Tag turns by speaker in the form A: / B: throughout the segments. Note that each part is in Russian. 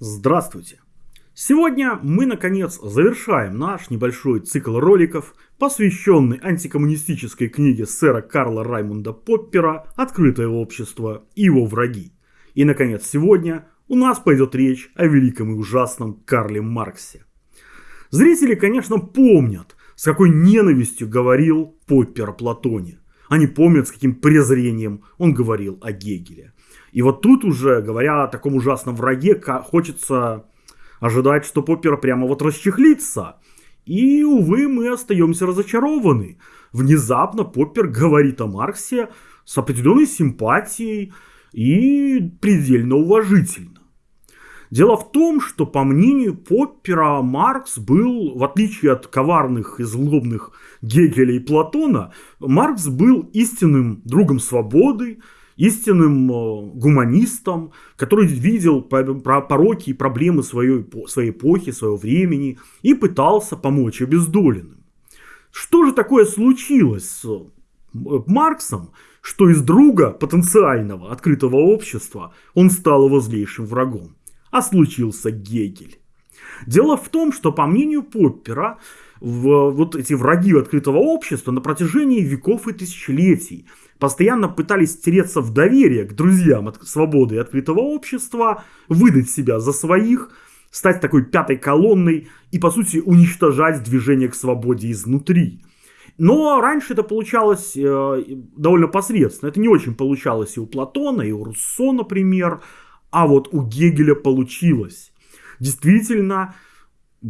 A: Здравствуйте! Сегодня мы, наконец, завершаем наш небольшой цикл роликов, посвященный антикоммунистической книге сэра Карла Раймонда Поппера «Открытое общество и его враги». И, наконец, сегодня у нас пойдет речь о великом и ужасном Карле Марксе. Зрители, конечно, помнят, с какой ненавистью говорил Поппер о Платоне. Они помнят, с каким презрением он говорил о Гегеле. И вот тут уже, говоря о таком ужасном враге, хочется ожидать, что Поппер прямо вот расчехлится. И, увы, мы остаемся разочарованы. Внезапно Поппер говорит о Марксе с определенной симпатией и предельно уважительно. Дело в том, что, по мнению Поппера, Маркс был, в отличие от коварных и злобных Гегеля и Платона, Маркс был истинным другом свободы, истинным э, гуманистом, который видел пороки и проблемы своей, своей эпохи, своего времени и пытался помочь обездоленным. Что же такое случилось с э, Марксом, что из друга потенциального открытого общества он стал его злейшим врагом? А случился Гегель. Дело в том, что по мнению Поппера, в, вот эти враги открытого общества на протяжении веков и тысячелетий постоянно пытались стереться в доверие к друзьям от свободы и открытого общества, выдать себя за своих, стать такой пятой колонной и, по сути, уничтожать движение к свободе изнутри. Но раньше это получалось э, довольно посредственно. Это не очень получалось и у Платона, и у Руссо, например. А вот у Гегеля получилось. Действительно,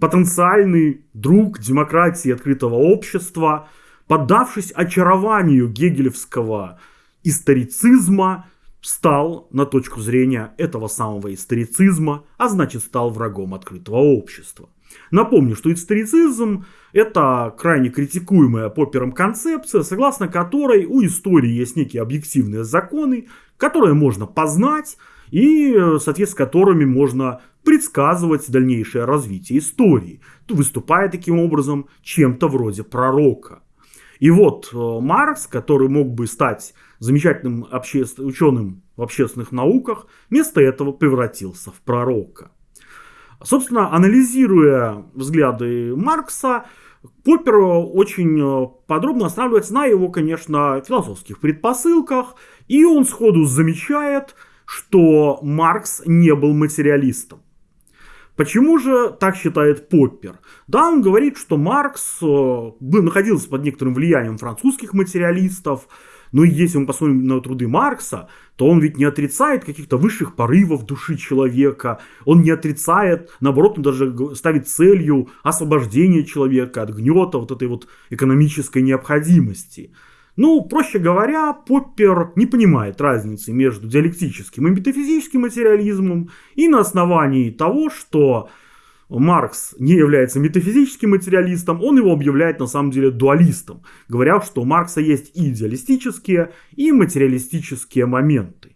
A: потенциальный друг демократии открытого общества – поддавшись очарованию гегелевского историцизма, стал на точку зрения этого самого историцизма, а значит стал врагом открытого общества. Напомню, что историцизм – это крайне критикуемая Поппером концепция, согласно которой у истории есть некие объективные законы, которые можно познать и, соответственно, с которыми можно предсказывать дальнейшее развитие истории, выступая таким образом чем-то вроде пророка. И вот э, Маркс, который мог бы стать замечательным обще... ученым в общественных науках, вместо этого превратился в пророка. Собственно, анализируя взгляды Маркса, Поппер очень э, подробно останавливается на его, конечно, философских предпосылках, и он сходу замечает, что Маркс не был материалистом. Почему же так считает Поппер? Да, он говорит, что Маркс э, был, находился под некоторым влиянием французских материалистов, но если мы посмотрим на труды Маркса, то он ведь не отрицает каких-то высших порывов души человека, он не отрицает, наоборот, он даже ставит целью освобождение человека от гнета вот этой вот экономической необходимости. Ну, проще говоря, Поппер не понимает разницы между диалектическим и метафизическим материализмом, и на основании того, что Маркс не является метафизическим материалистом, он его объявляет на самом деле дуалистом, говоря, что у Маркса есть и идеалистические, и материалистические моменты.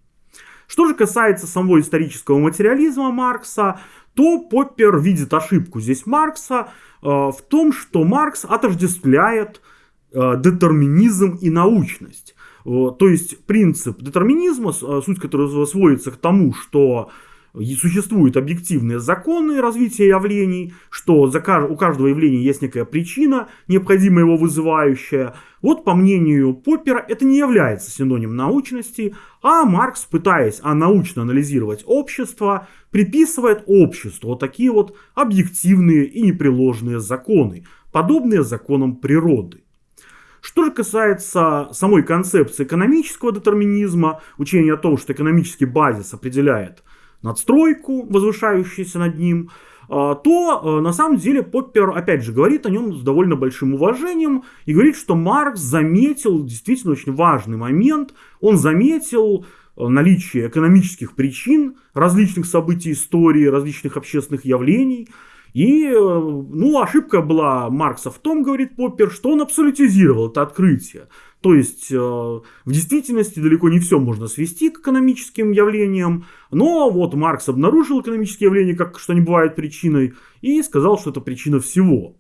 A: Что же касается самого исторического материализма Маркса, то Поппер видит ошибку здесь Маркса э, в том, что Маркс отождествляет Э, детерминизм и научность. То есть принцип детерминизма, э, суть которого сводится к тому, что существуют объективные законы развития явлений, что у каждого явления есть некая причина, необходимая его вызывающая. Вот по мнению Поппера это не является синонимом научности, а Маркс, пытаясь научно анализировать общество, приписывает обществу вот такие вот объективные и непреложные законы, подобные законам природы. Что же касается самой концепции экономического детерминизма, учения о том, что экономический базис определяет надстройку, возвышающуюся над ним, а, то а, на самом деле Поппер, опять же, говорит о нем с довольно большим уважением и говорит, что Маркс заметил действительно очень важный момент. Он заметил а, наличие экономических причин различных событий истории, различных общественных явлений, и, э, ну, ошибка была Маркса в том, говорит Поппер, что он абсолютизировал это открытие. То есть, э, в действительности далеко не все можно свести к экономическим явлениям, но вот Маркс обнаружил экономические явления, как что не бывает причиной, и сказал, что это причина всего.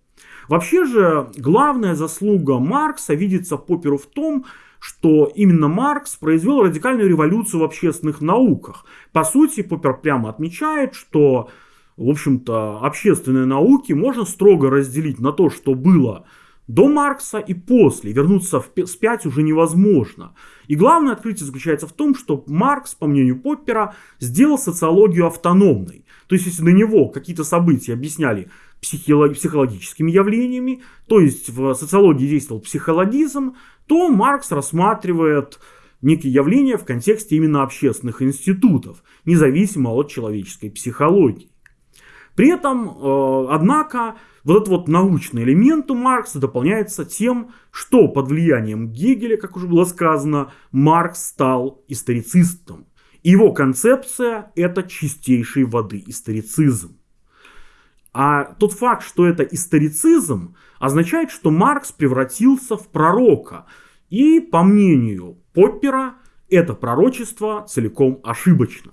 A: Вообще же главная заслуга Маркса видится Попперу в том, что именно Маркс произвел радикальную революцию в общественных науках. По сути, Поппер прямо отмечает, что, в общем-то, общественные науки можно строго разделить на то, что было до Маркса и после. Вернуться вспять уже невозможно. И главное открытие заключается в том, что Маркс, по мнению Поппера, сделал социологию автономной. То есть, если до него какие-то события объясняли психологическими явлениями, то есть в социологии действовал психологизм, то Маркс рассматривает некие явления в контексте именно общественных институтов, независимо от человеческой психологии. При этом, э, однако, вот этот вот научный элемент у Маркса дополняется тем, что под влиянием Гегеля, как уже было сказано, Маркс стал историцистом. Его концепция – это чистейшей воды историцизм. А тот факт, что это историцизм, означает, что Маркс превратился в пророка. И, по мнению Поппера, это пророчество целиком ошибочно.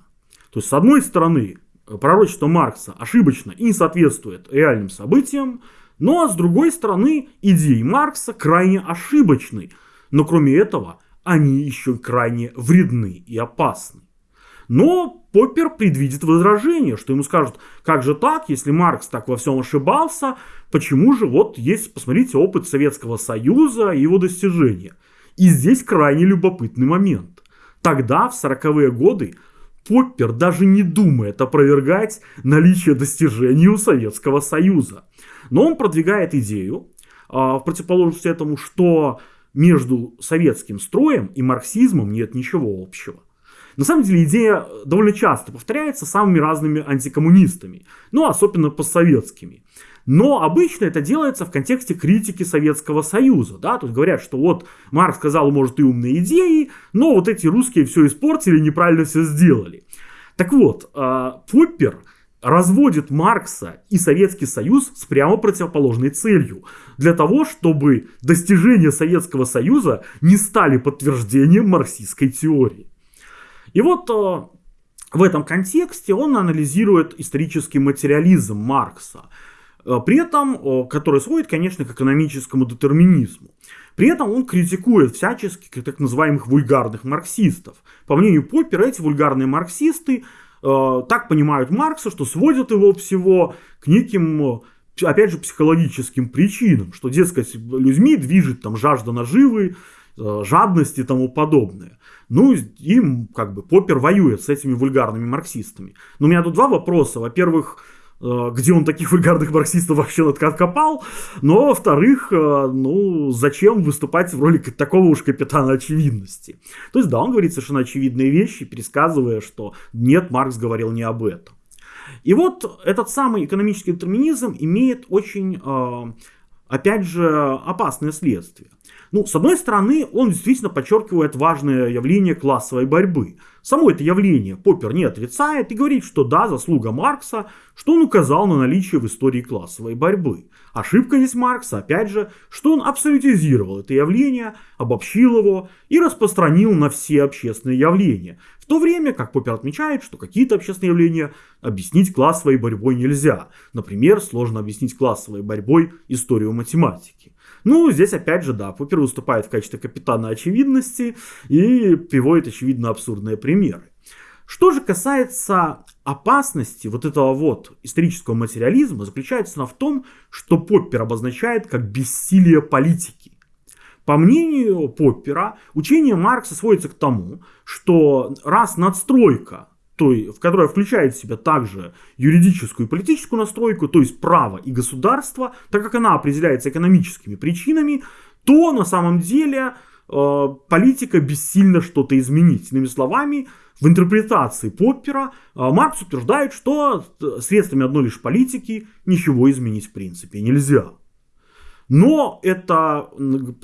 A: То есть, с одной стороны, пророчество Маркса ошибочно и не соответствует реальным событиям, но с другой стороны, идеи Маркса крайне ошибочны. Но кроме этого, они еще крайне вредны и опасны. Но Поппер предвидит возражение, что ему скажут, как же так, если Маркс так во всем ошибался, почему же вот есть, посмотрите, опыт Советского Союза и его достижения. И здесь крайне любопытный момент. Тогда, в 40-е годы, Поппер даже не думает опровергать наличие достижений у Советского Союза. Но он продвигает идею, а, в противоположность этому, что между советским строем и марксизмом нет ничего общего. На самом деле идея довольно часто повторяется самыми разными антикоммунистами, ну особенно постсоветскими. Но обычно это делается в контексте критики Советского Союза. Да? Тут говорят, что вот Маркс сказал, может, и умные идеи, но вот эти русские все испортили, неправильно все сделали. Так вот, а, Поппер разводит Маркса и Советский Союз с прямо противоположной целью. Для того, чтобы достижения Советского Союза не стали подтверждением марксистской теории. И вот э, в этом контексте он анализирует исторический материализм Маркса, при этом, э, который сводит, конечно, к экономическому детерминизму. При этом он критикует всячески так называемых вульгарных марксистов. По мнению Поппера, эти вульгарные марксисты так понимают Маркса, что сводят его всего к неким опять же, психологическим причинам, что, дескать, людьми движет там жажда наживы, жадность и тому подобное. Ну, им как бы Поппер воюет с этими вульгарными марксистами. Но у меня тут два вопроса. Во-первых, э, где он таких вульгарных марксистов вообще откопал, но, во-вторых, э, ну, зачем выступать в роли такого уж капитана очевидности. То есть, да, он говорит совершенно очевидные вещи, пересказывая, что нет, Маркс говорил не об этом. И вот этот самый экономический детерминизм имеет очень, э, опять же, опасные следствия. Ну, с одной стороны, он действительно подчеркивает важное явление классовой борьбы. Само это явление Поппер не отрицает и говорит, что да, заслуга Маркса, что он указал на наличие в истории классовой борьбы. Ошибка здесь Маркса, опять же, что он абсолютизировал это явление, обобщил его и распространил на все общественные явления. В то время, как Поппер отмечает, что какие-то общественные явления объяснить классовой борьбой нельзя. Например, сложно объяснить классовой борьбой историю математики. Ну, здесь опять же, да, Поппер выступает в качестве капитана очевидности и приводит очевидно абсурдные примеры. Что же касается опасности вот этого вот исторического материализма, заключается она в том, что Поппер обозначает как бессилие политики. По мнению Поппера, учение Маркса сводится к тому, что раз надстройка той, в которая включает в себя также юридическую и политическую настройку, то есть право и государство, так как она определяется экономическими причинами, то на самом деле э, политика бессильно что-то изменить. Иными словами, в интерпретации Поппера э, Маркс утверждает, что средствами одной лишь политики ничего изменить в принципе нельзя. Но это,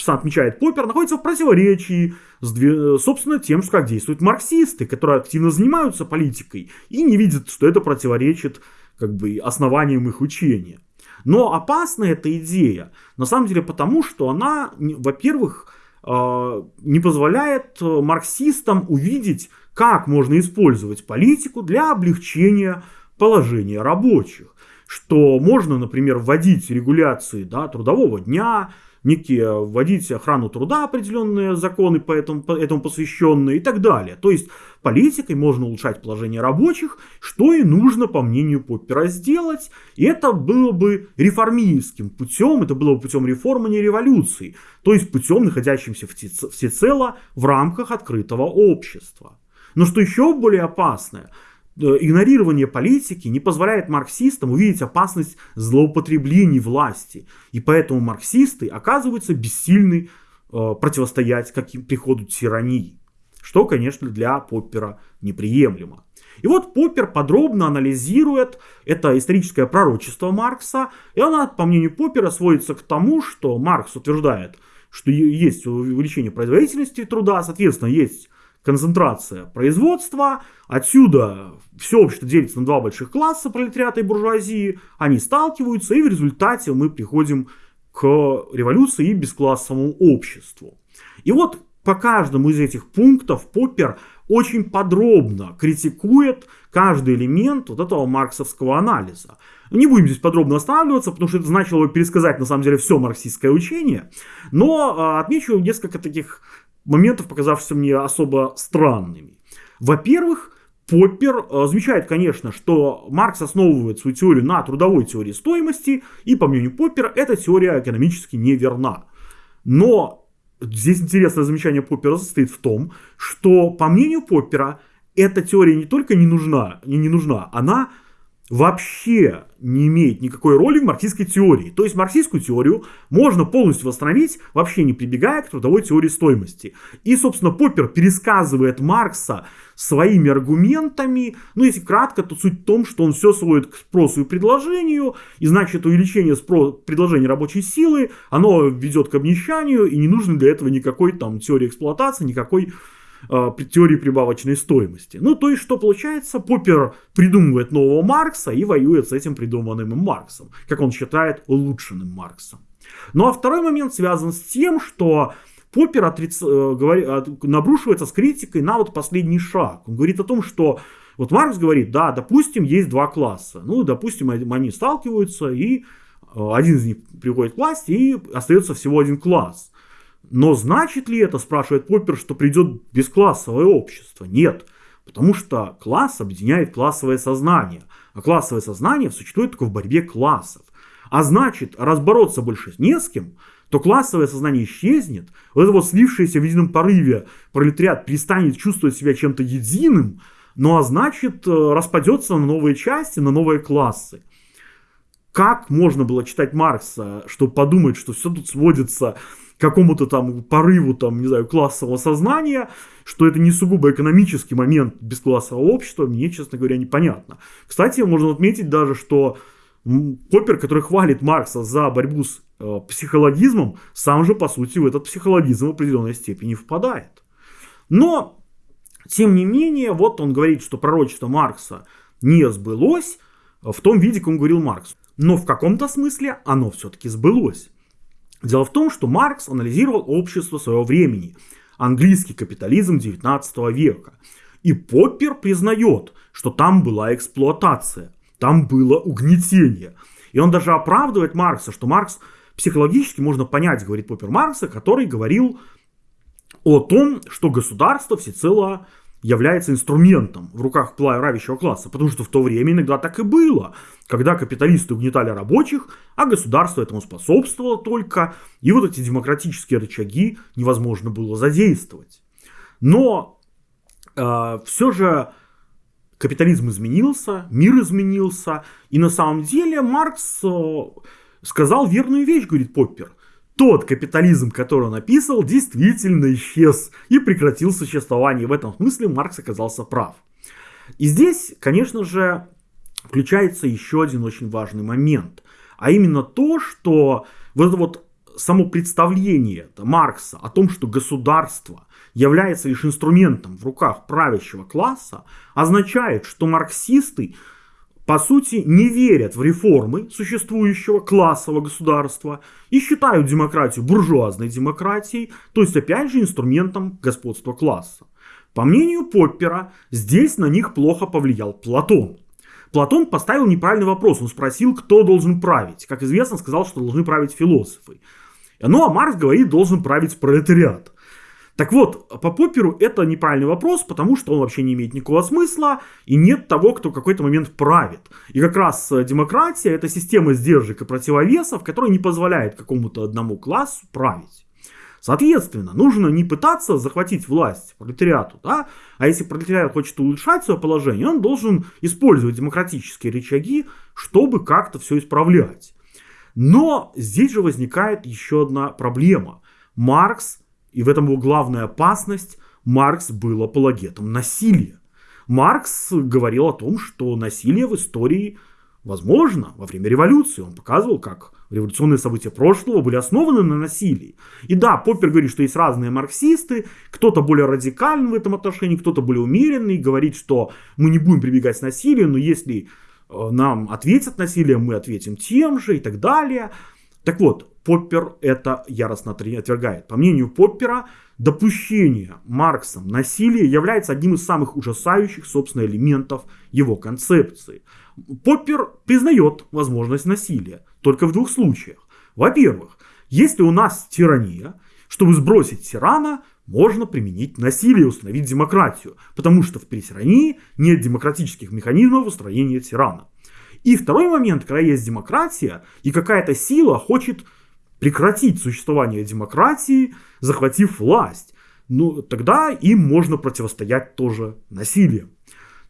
A: отмечает Поппер, находится в противоречии с, собственно, тем, как действуют марксисты, которые активно занимаются политикой и не видят, что это противоречит как бы, основаниям их учения. Но опасна эта идея, на самом деле потому, что она, во-первых, а, не позволяет марксистам увидеть, как можно использовать политику для облегчения положения рабочих. Что можно, например, вводить регуляции да, трудового дня, некие вводить охрану труда, определенные законы по этому, по этому посвященные и так далее. То есть политикой можно улучшать положение рабочих, что и нужно, по мнению Поппера, сделать. И это было бы реформистским путем, это было бы путем реформы, не революции. То есть путем, находящимся всецело в рамках открытого общества. Но что еще более опасное – Э, игнорирование политики не позволяет марксистам увидеть опасность злоупотреблений власти. И поэтому марксисты оказываются бессильны э, противостоять каким приходу тирании. Что, конечно, для Поппера неприемлемо. И вот Поппер подробно анализирует это историческое пророчество Маркса, и она, по мнению Поппера, сводится к тому, что Маркс утверждает, что есть увеличение производительности труда, соответственно, есть концентрация производства. Отсюда все общество делится на два больших класса, пролетариата и буржуазии. Они сталкиваются, и в результате мы приходим к революции и бесклассовому обществу. И вот по каждому из этих пунктов Поппер очень подробно критикует каждый элемент вот этого марксовского анализа. Не будем здесь подробно останавливаться, потому что это значило бы пересказать на самом деле все марксистское учение, но а, отмечу несколько таких моментов, показавшихся мне особо странными. Во-первых, Поппер э, замечает, конечно, что Маркс основывает свою теорию на трудовой теории стоимости, и, по мнению Поппера, эта теория экономически неверна. Но здесь интересное замечание Поппера состоит в том, что, по мнению Поппера, эта теория не только не нужна, не, не нужна, она вообще не имеет никакой роли в марксистской теории. То есть марксистскую теорию можно полностью восстановить, вообще не прибегая к трудовой теории стоимости. И, собственно, Поппер пересказывает Маркса своими аргументами. Ну, если кратко, то суть в том, что он все сводит к спросу и предложению, и значит увеличение спро- предложения рабочей силы, оно ведет к обнищанию, и не нужно для этого никакой там теории эксплуатации, никакой э, теории прибавочной стоимости. Ну, то есть, что получается, Поппер придумывает нового Маркса и воюет с этим придуманным им Марксом, как он считает, улучшенным Марксом. Ну, а второй момент связан с тем, что Поппер отриц... Э, говори... набрушивается с критикой на вот последний шаг. Он говорит о том, что вот Маркс говорит, да, допустим, есть два класса. Ну, допустим, они сталкиваются, и э, один из них приходит к власти, и остается всего один класс. Но значит ли это, спрашивает Поппер, что придет бесклассовое общество? Нет. Потому что класс объединяет классовое сознание. А классовое сознание существует только в борьбе классов. А значит, разбороться больше не с кем, то классовое сознание исчезнет, вот это вот слившееся в едином порыве пролетариат перестанет чувствовать себя чем-то единым, ну а значит э, распадется на новые части, на новые классы. Как можно было читать Маркса, чтобы подумать, что все тут сводится какому-то там порыву, там, не знаю, классового сознания, что это не сугубо экономический момент бесклассового общества, мне, честно говоря, непонятно. Кстати, можно отметить даже, что Поппер, который хвалит Маркса за борьбу с э, психологизмом, сам же, по сути, в этот психологизм в определенной степени впадает. Но, тем не менее, вот он говорит, что пророчество Маркса не сбылось в том виде, как он говорил Маркс. Но в каком-то смысле оно все-таки сбылось. Дело в том, что Маркс анализировал общество своего времени, английский капитализм 19 века. И Поппер признает, что там была эксплуатация, там было угнетение. И он даже оправдывает Маркса, что Маркс психологически можно понять, говорит Поппер Маркса, который говорил о том, что государство всецело является инструментом в руках правящего класса, потому что в то время иногда так и было, когда капиталисты угнетали рабочих, а государство этому способствовало только, и вот эти демократические рычаги невозможно было задействовать. Но э, все же капитализм изменился, мир изменился, и на самом деле Маркс э, сказал верную вещь, говорит Поппер тот капитализм, который он описывал, действительно исчез и прекратил существование. В этом смысле Маркс оказался прав. И здесь, конечно же, включается еще один очень важный момент. А именно то, что вот это вот само представление Маркса о том, что государство является лишь инструментом в руках правящего класса, означает, что марксисты по сути, не верят в реформы существующего классового государства и считают демократию буржуазной демократией, то есть опять же инструментом господства класса. По мнению Поппера, здесь на них плохо повлиял Платон. Платон поставил неправильный вопрос. Он спросил, кто должен править. Как известно, сказал, что должны править философы. Ну а Маркс говорит, должен править пролетариат. Так вот, по Попперу это неправильный вопрос, потому что он вообще не имеет никакого смысла, и нет того, кто в какой-то момент правит. И как раз э, демократия это система сдержек и противовесов, которая не позволяет какому-то одному классу править. Соответственно, нужно не пытаться захватить власть пролетариату, да? а если пролетариат хочет улучшать свое положение, он должен использовать демократические рычаги, чтобы как-то все исправлять. Но здесь же возникает еще одна проблема. Маркс, и в этом его главная опасность, Маркс был апологетом насилия. Маркс говорил о том, что насилие в истории возможно во время революции. Он показывал, как революционные события прошлого были основаны на насилии. И да, Поппер говорит, что есть разные марксисты, кто-то более радикальный в этом отношении, кто-то более умеренный, говорит, что мы не будем прибегать к насилию, но если э, нам ответят насилием, мы ответим тем же и так далее. Так вот, Поппер это яростно отвергает. По мнению Поппера, допущение Марксом насилия является одним из самых ужасающих, собственно, элементов его концепции. Поппер признает возможность насилия только в двух случаях. Во-первых, если у нас тирания, чтобы сбросить тирана, можно применить насилие и установить демократию, потому что при тирании нет демократических механизмов устроения тирана. И второй момент, когда есть демократия, и какая-то сила хочет прекратить существование демократии, захватив власть, ну тогда им можно противостоять тоже насилием.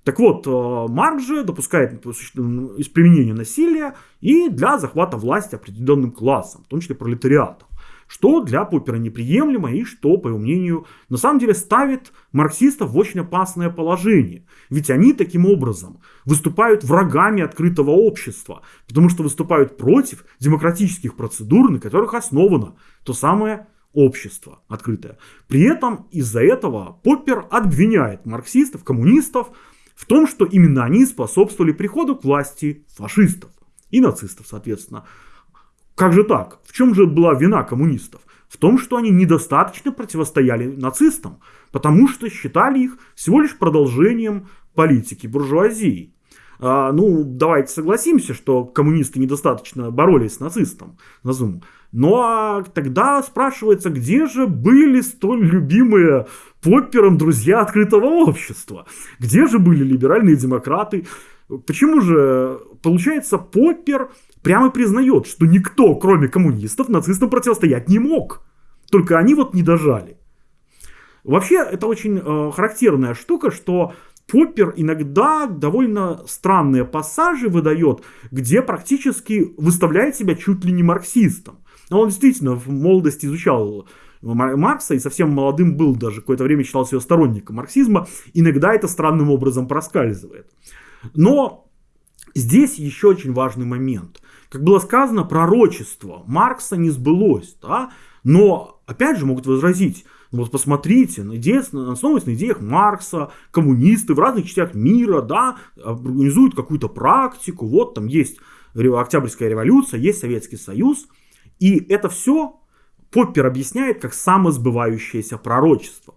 A: Так вот, э, Марк же допускает применение насилия и для захвата власти определенным классом, в том числе пролетариатом. Что для Поппера неприемлемо и что, по его мнению, на самом деле ставит марксистов в очень опасное положение. Ведь они таким образом выступают врагами открытого общества, потому что выступают против демократических процедур, на которых основано то самое общество открытое. При этом из-за этого Поппер обвиняет марксистов, коммунистов в том, что именно они способствовали приходу к власти фашистов и нацистов, соответственно. Как же так? В чем же была вина коммунистов? В том, что они недостаточно противостояли нацистам, потому что считали их всего лишь продолжением политики буржуазии. А, ну, давайте согласимся, что коммунисты недостаточно боролись с нацистом, назовем. Ну а тогда спрашивается, где же были столь любимые Поппером друзья открытого общества? Где же были либеральные демократы? Почему же, получается, Поппер прямо признает, что никто, кроме коммунистов, нацистам противостоять не мог. Только они вот не дожали. Вообще, это очень э, характерная штука, что Поппер иногда довольно странные пассажи выдает, где практически выставляет себя чуть ли не марксистом. Но он действительно в молодости изучал Маркса и совсем молодым был даже, какое-то время считал себя сторонником марксизма. Иногда это странным образом проскальзывает. Но здесь еще очень важный момент. Как было сказано, пророчество Маркса не сбылось. Да? Но, опять же, могут возразить, ну вот посмотрите, основываясь на идеях Маркса, коммунисты в разных частях мира, да, организуют какую-то практику, вот там есть Октябрьская революция, есть Советский Союз, и это все Поппер объясняет как самосбывающееся пророчество.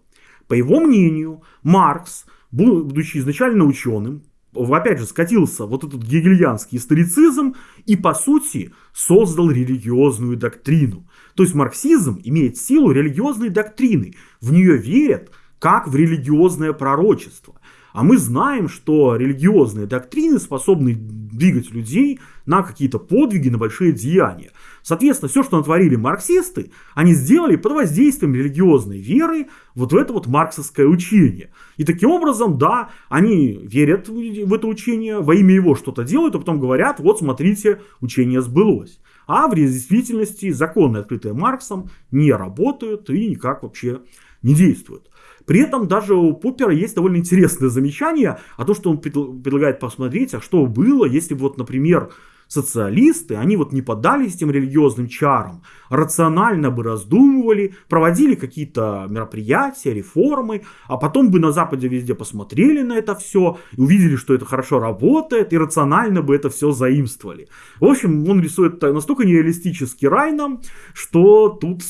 A: По его мнению, Маркс, будучи изначально ученым, опять же, скатился вот этот гегельянский историцизм и, по сути, создал религиозную доктрину. То есть марксизм имеет силу религиозной доктрины. В нее верят как в религиозное пророчество. А мы знаем, что религиозные доктрины способны двигать людей на какие-то подвиги, на большие деяния. Соответственно, все, что натворили марксисты, они сделали под воздействием религиозной веры вот в это вот марксовское учение. И таким образом, да, они верят в это учение, во имя его что-то делают, а потом говорят, вот смотрите, учение сбылось. А в действительности законы, открытые Марксом, не работают и никак вообще не действуют. При этом даже у Поппера есть довольно интересное замечание о том, что он предлагает посмотреть, а что было, если бы, вот, например, социалисты, они вот не поддались этим религиозным чарам, рационально бы раздумывали, проводили какие-то мероприятия, реформы, а потом бы на Западе везде посмотрели на это все, увидели, что это хорошо работает, и рационально бы это все заимствовали. В общем, он рисует настолько нереалистический рай нам, что тут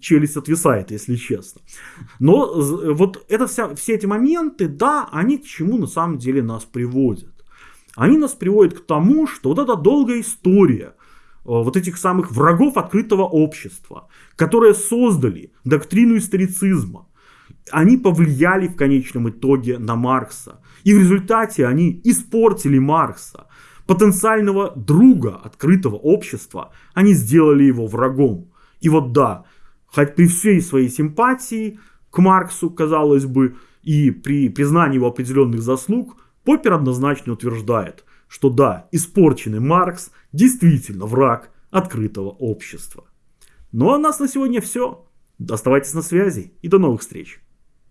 A: челюсть отвисает, если честно. Но вот это вся, все эти моменты, да, они к чему на самом деле нас приводят. Они нас приводят к тому, что вот эта долгая история – вот этих самых врагов открытого общества, которые создали доктрину историцизма, они повлияли в конечном итоге на Маркса. И в результате они испортили Маркса. Потенциального друга открытого общества они сделали его врагом. И вот да, хоть при всей своей симпатии к Марксу, казалось бы, и при признании его определенных заслуг, Поппер однозначно утверждает, что да, испорченный Маркс действительно враг открытого общества. Ну а у нас на сегодня все. Оставайтесь на связи и до новых встреч.